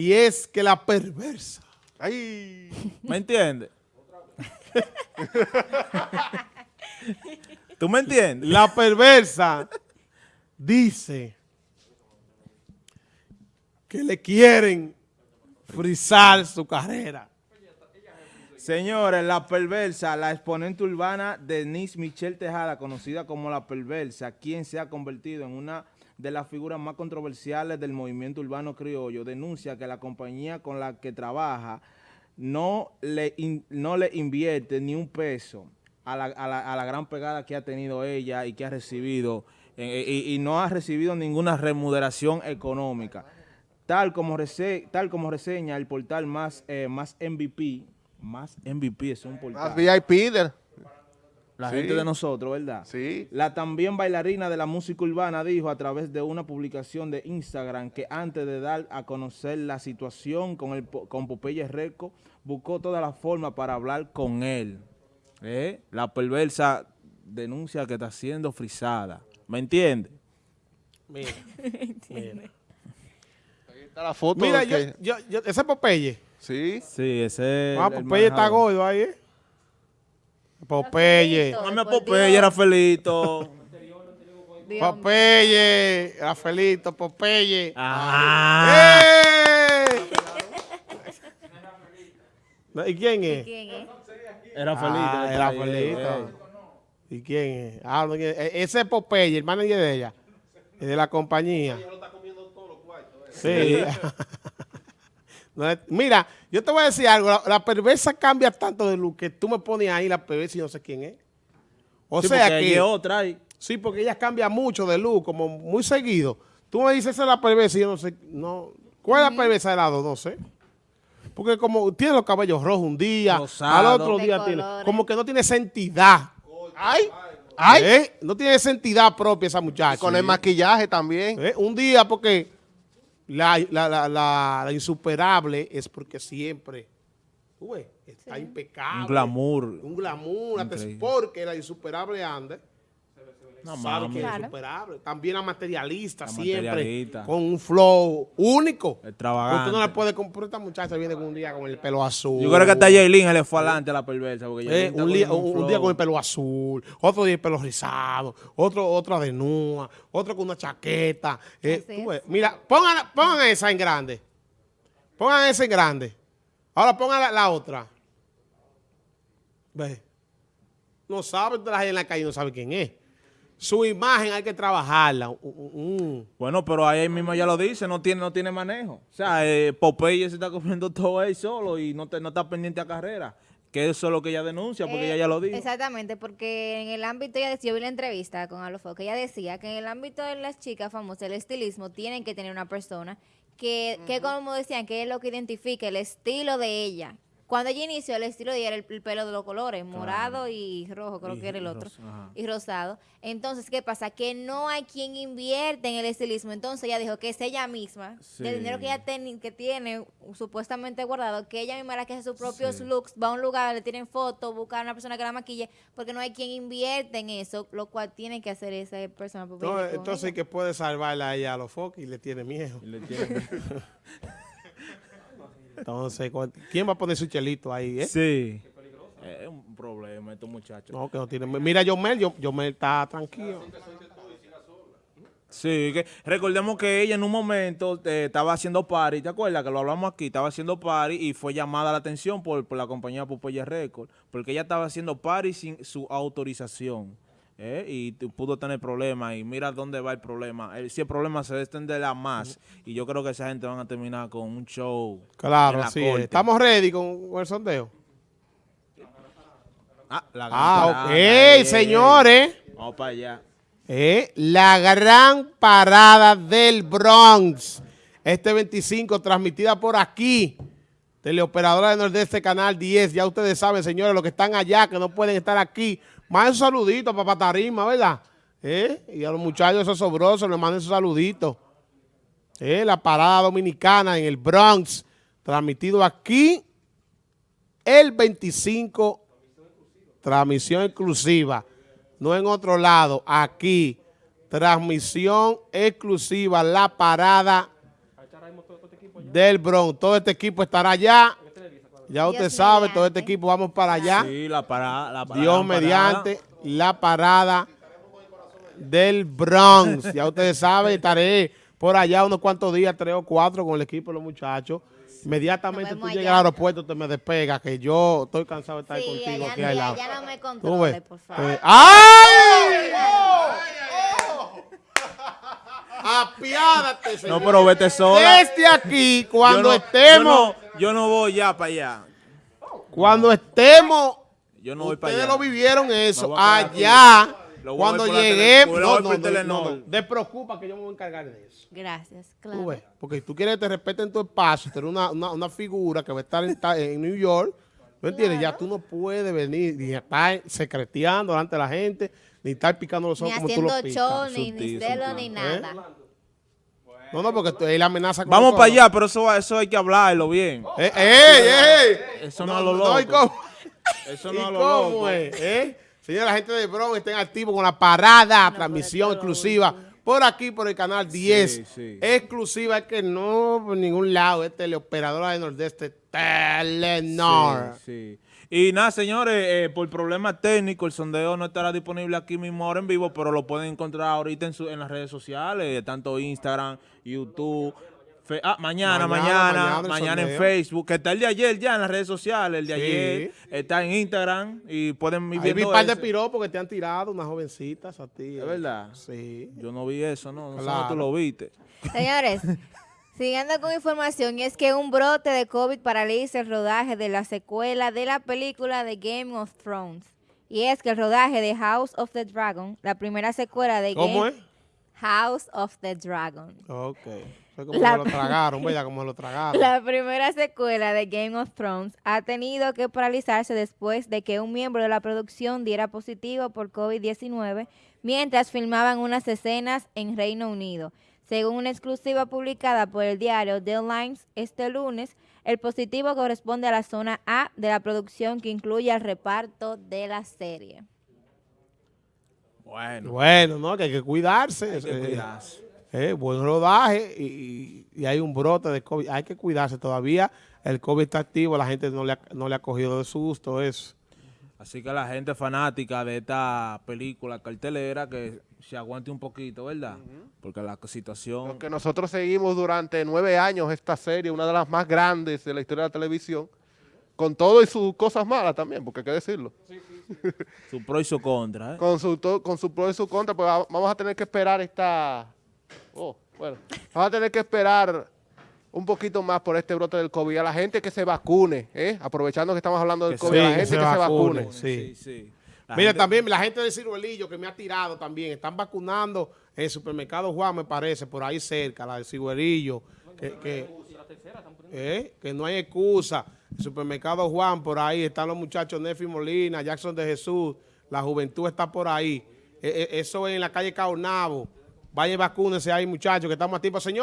Y es que la perversa. Ay. ¿Me entiendes? ¿Tú me entiendes? La perversa dice que le quieren frizar su carrera. Señores, la perversa, la exponente urbana Denise Michelle Tejada, conocida como la perversa, quien se ha convertido en una de las figuras más controversiales del movimiento urbano criollo, denuncia que la compañía con la que trabaja no le, no le invierte ni un peso a la, a la- a la gran pegada que ha tenido ella y que ha recibido, eh, y, y no ha recibido ninguna remuneración económica. Tal como, rese- tal como reseña el portal más, eh, más MVP, más MVP es un portal. Más VIP. La Sí. gente de nosotros, ¿verdad? Sí. La también bailarina de la música urbana dijo a través de una publicación de Instagram que antes de dar a conocer la situación con, el, con Popeye Reco, buscó toda la forma para hablar con él. ¿Eh? La perversa denuncia que está siendo frisada. ¿Me entiende? Mira, mira. Ahí está la foto. Mira, yo, que- yo, yo- ese es Popeye. Sí. Sí, ese es Ah, Popeye está gordo ahí, ¿eh? Popeye. No me Popeye, era Felito. Popeye. Rafaelito, Popeye. Ah. ¡Eh! ¿Y quién es? Era Felito. Ah, está era Felito. eh. ¿Y quién es? Ah, no, e- ese es Popeye, el manager de ella. Es de la compañía. Sí. No es- Mira, yo te voy a decir algo. La, la perversa cambia tanto de luz que tú me pones ahí la perversa y no sé quién es. O Sí, sea que... hay otra ahí. Sí, porque ella cambia mucho de luz, como muy seguido. Tú me dices esa es la perversa y yo no sé, no. ¿Cuál es la perversa de lado? No sé. Porque como tiene los cabellos rojos un día, Rosado. al otro De día tiene, colores. como que no tiene esa entidad. Ay. Ay. ¿Eh? No tiene esa entidad propia esa muchacha. Con el maquillaje también. ¿Eh? Un día porque la, la, la, la- la insuperable es porque siempre, tú ves, está impecable. Un glamour. Un glamour, hasta porque la insuperable anda. No, sabe que es Claro. insuperable. También la materialista, La siempre materialista. con un flow único. Extravagante. Usted no le puede comprar. Esta muchacha viene con un día con el pelo azul. Yo creo que hasta Jaylin se le fue adelante a la perversa. Porque Eh, un, día, un con el pelo azul, otro día el pelo rizado, otro otra de nua, otro con una chaqueta. Eh, tú ves. Mira, pongan, pongan esa en grande. Pongan esa en grande. Ahora pongan la, la otra. Ve. No sabe, usted la gente en la calle no sabe quién es. Su imagen hay que trabajarla. Uh, uh, uh. Bueno, pero ahí mismo ya lo dice, no tiene, no tiene manejo. O sea, eh, Popeye se está comiendo todo ahí solo y no, te- no está pendiente a carrera. Que eso es lo que ella denuncia, porque Eh, ella ya lo dijo. Exactamente, porque en el ámbito, ella decía, yo vi la entrevista con Alofo, que ella decía que en el ámbito de las chicas famosas, el estilismo, tienen que tener una persona que, que como decían, que es lo que identifica el estilo de ella. Cuando ella inició, el estilo de ella era el, el pelo de los colores, morado y rojo, creo Y que era el otro, y rosado. Entonces, ¿qué pasa? Que no hay quien invierte en el estilismo. Entonces ella dijo que es ella misma, del Sí. dinero que ella ten- que tiene supuestamente guardado, que ella misma la que hace sus propios Sí. looks, va a un lugar, le tienen fotos, busca a una persona que la maquille, porque no hay quien invierte en eso, lo cual tiene que hacer esa persona. entonces ella. que puede salvarla a ella a los focos y le tiene miedo. Y le tiene- Entonces, ¿cu- ¿quién va a poner su chelito ahí? eh? Sí. Es un problema estos muchachos. No, que no tiene. Mira, Yomel, Yo- Yomel está tranquilo. Sí, que recordemos que ella en un momento eh, estaba haciendo party, ¿te acuerdas? Que lo hablamos aquí, estaba haciendo party y fue llamada la atención por, por la compañía Popeye Record, porque ella estaba haciendo party sin su autorización. ¿Eh? Y pudo tener problemas y mira dónde va el problema. El- si el problema se extenderá más y yo creo que esa gente van a terminar con un show. Claro, la sí. es. Estamos ready con, con el sondeo. Ah, la gran Ah, parada, ok, señores. Vamos para allá. Eh, la gran parada del Bronx. Este 25, transmitida por aquí. Teleoperadora de Nordeste, Canal 10. Ya ustedes saben, señores, los que están allá, que no pueden estar aquí. Manden su saludito para Patarima, ¿verdad? Eh, Y a los muchachos esos sobrosos les manden su saludito. Eh, la parada dominicana en el Bronx. Transmitido aquí el 25 transmisión exclusiva, no en otro lado, aquí, transmisión exclusiva, la parada del Bronx. Todo este equipo estará allá. Ya usted Dios sabe, todo este equipo vamos para allá. Sí, la parada. La parada, Dios la parada. mediante la parada del Bronx. Ya ustedes saben, estaré por allá unos cuantos días, tres o cuatro, con el equipo de los muchachos. Inmediatamente tú llegas al aeropuerto, te me despega, que yo estoy cansado de estar Sí, contigo allá, aquí no, al lado. no me ¿Tú controle, ves? por favor. Eh, ¡Ay! Apiádate, señor. No, pero vete sola. Desde aquí, cuando Yo no- estemos, Yo no, yo no voy ya para allá. cuando estemos, Yo no voy para ustedes allá. lo vivieron eso, allá, cuando lo no, no, no, no, no, despreocupa que yo me voy a encargar de eso. Gracias, claro. ves, porque tú quieres que te respeten tu espacio, tener una, una, una figura que va a estar en, New York, ¿me entiendes? Ya tú no puedes venir ni estar secreteando delante de la gente, ni estar picando los Ni ojos como tú los haciendo show, picas. ni, ni Sutil, celo, sutil. ni ¿Eh? nada. No, no, porque tú- él amenaza con Vamos para allá, pero eso, eso hay que hablarlo bien. ¡Eh, ey, ey! Eso no, a lo ¿y loco. cómo, Eso no a lo cómo loco. es? ¿Eh? Señora, la gente de Bronx estén activos con la parada, transmisión exclusiva por aquí, por el canal 10. sí. Exclusiva, es que no por ningún lado, es teleoperadora de Nordeste, Telenor. Sí, sí. Y nada, señores, eh, por problemas técnicos, el sondeo no estará disponible aquí mismo ahora en vivo, pero lo pueden encontrar ahorita en, su- en las redes sociales, tanto Instagram, YouTube. Fe- ah, mañana, Mañana, mañana, mañana mañana, el en. Facebook, que está el de ayer ya en las redes sociales, el de Sí. ayer está en Instagram y pueden ir Ahí vi un par de piropos que te han tirado, unas jovencitas a ti. ¿Es verdad? Sí. Yo no vi eso, no, no sé Claro. si tú lo viste. Señores, siguiendo con información, y es que un brote de COVID paraliza el rodaje de la secuela de la película de Game of Thrones. Y es que el rodaje de House of the Dragon, la primera secuela de ¿Cómo Game es? House of the Dragon. Ok. Como La- se lo tragaron, ¿verdad? Como se lo tragaron. La primera secuela de Game of Thrones ha tenido que paralizarse después de que un miembro de la producción diera positivo por COVID-19 mientras filmaban unas escenas en Reino Unido. Según una exclusiva publicada por el diario The Lines este lunes, el positivo corresponde a la zona A de la producción que incluye al reparto de la serie. Bueno, Bueno, ¿no? Que hay que cuidarse. hay que eh, cuidarse. eh, buen rodaje y hay un brote de COVID. Hay que cuidarse todavía. El COVID está activo, la gente no le ha, no le ha cogido de susto eso. Así que la gente fanática de esta película cartelera que se aguante un poquito, ¿verdad? Porque la situación... Porque nosotros seguimos durante nueve años esta serie, una de las más grandes de la historia de la televisión, con todo y sus cosas malas también, porque hay que decirlo. Su pro y su contra, ¿eh? Con su, to- con su pro y su contra, pues va- vamos a tener que esperar esta... Oh, bueno, vamos a tener que esperar un poquito más por este brote del COVID. A la gente que se vacune, ¿eh? aprovechando que estamos hablando del Que COVID, sí, a la que gente se que se vacune. vacune. Sí. sí. La Mira, gente- también la gente de Ciruelillo que me ha tirado también, están vacunando en el supermercado Juan, me parece, por ahí cerca, la de Ciruelillo, que, que, eh, que no hay excusa. El supermercado Juan, por ahí están los muchachos Nefi Molina, Jackson de Jesús, la juventud está por ahí. Eh, eh, eso es en la calle Caonabo. Vaya y vacúnense ahí, muchachos, que estamos a tiempo. Señor.